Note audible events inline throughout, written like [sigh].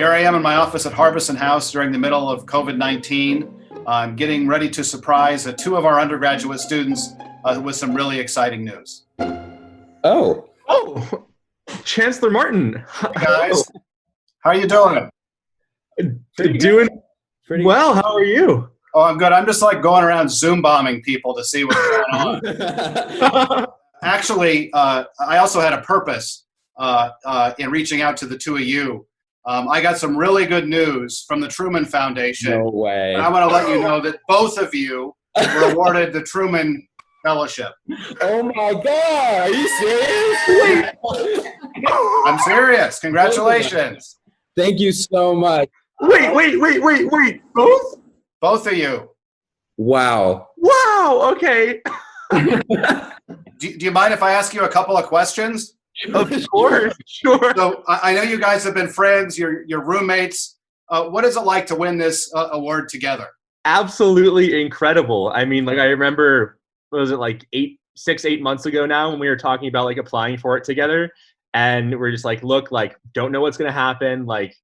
Here I am in my office at Harbison House during the middle of COVID-19. I'm getting ready to surprise uh, two of our undergraduate students uh, with some really exciting news. Oh. Oh, Chancellor Martin. Hey guys, how are you doing? Doing Pretty well. How are you? Oh, I'm good. I'm just like going around Zoom bombing people to see what's going on. [laughs] Actually, uh, I also had a purpose uh, uh, in reaching out to the two of you. Um, I got some really good news from the Truman Foundation. No way. And I want to let you know that both of you were awarded the Truman Fellowship. Oh my god, are you serious? I'm serious. Congratulations. Thank you so much. wait, wait, wait, wait, wait. Both? Both of you. Wow. Wow. Okay. [laughs] Do, do you mind if I ask you a couple of questions? Of course. Sure. So I, I know you guys have been friends, you're, you're roommates. Uh, what is it like to win this uh, award together? Absolutely incredible. I mean, like I remember, what was it like eight, six, eight months ago now when we were talking about like applying for it together, and we're just like, look, like don't know what's gonna happen. Like,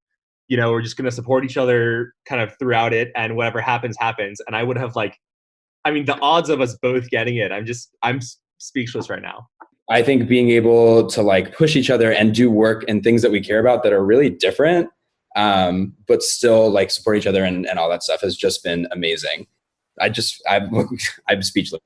you know, we're just gonna support each other kind of throughout it, and whatever happens, happens. And I would have like, I mean, the odds of us both getting it, I'm just, I'm speechless right now. I think being able to like push each other and do work and things that we care about that are really different, um, but still like support each other and, and all that stuff has just been amazing. I just, I'm, [laughs] I'm speechless.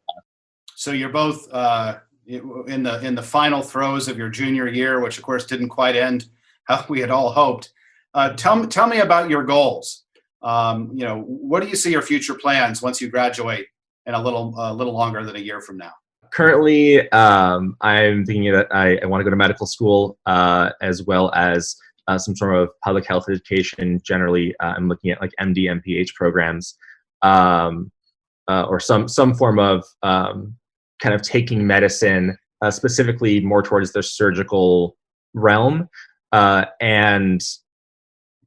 So you're both uh, in the in the final throes of your junior year, which of course didn't quite end how we had all hoped. Uh, tell me tell me about your goals. Um, you know, what do you see your future plans once you graduate in a little a little longer than a year from now? Currently um, i'm thinking that i, I want to go to medical school uh, as well as uh, some sort of public health education. Generally uh, i'm looking at like md mph programs um, uh, or some some form of um, kind of taking medicine uh, specifically more towards the surgical realm uh, and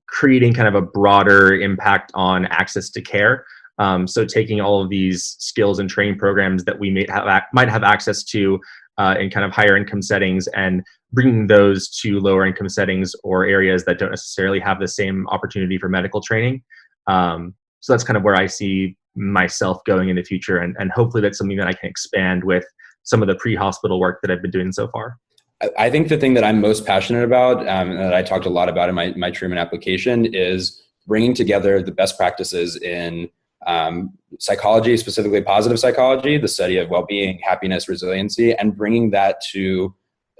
creating kind of a broader impact on access to care um, so taking all of these skills and training programs that we may have might have access to uh, in kind of higher income settings and bringing those to lower income settings or areas that don't necessarily have the same opportunity for medical training. Um, so that's kind of where I see myself going in the future, and, and hopefully that's something that I can expand with some of the pre-hospital work that I've been doing so far. I- think the thing that I'm most passionate about, um, that I talked a lot about in my, my Truman application, is bringing together the best practices in um, psychology, specifically positive psychology, the study of well-being, happiness, resiliency, and bringing that to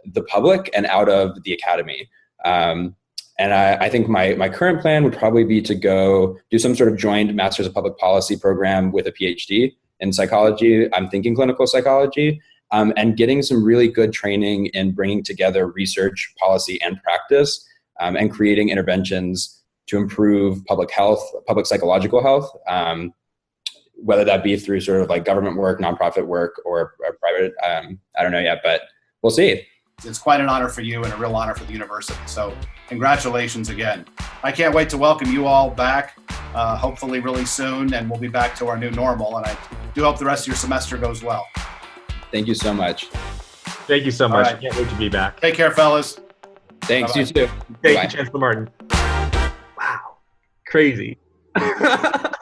the public and out of the academy. Um, and I, I think my, my current plan would probably be to go do some sort of joint Masters of Public Policy program with a PhD in psychology. I'm thinking clinical psychology, um, and getting some really good training in bringing together research, policy, and practice, um, and creating interventions to improve public health, public psychological health, um, whether that be through sort of like government work, nonprofit work, or, or private. Um, I don't know yet, but we'll see. It's quite an honor for you and a real honor for the university. So congratulations again. I can't wait to welcome you all back, uh, hopefully really soon, and we'll be back to our new normal. And I do hope the rest of your semester goes well. Thank you so much. Thank you so much. right. I can't wait to be back. Take care, fellas. Thanks. Bye-bye. You too. Thank Bye. you, Chancellor Martin. Crazy. [laughs]